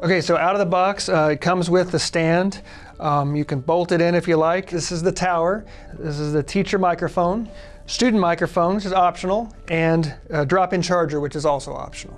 Okay, so out of the box, uh, it comes with the stand. Um, you can bolt it in if you like. This is the tower. This is the teacher microphone, student microphone, which is optional, and a drop-in charger, which is also optional.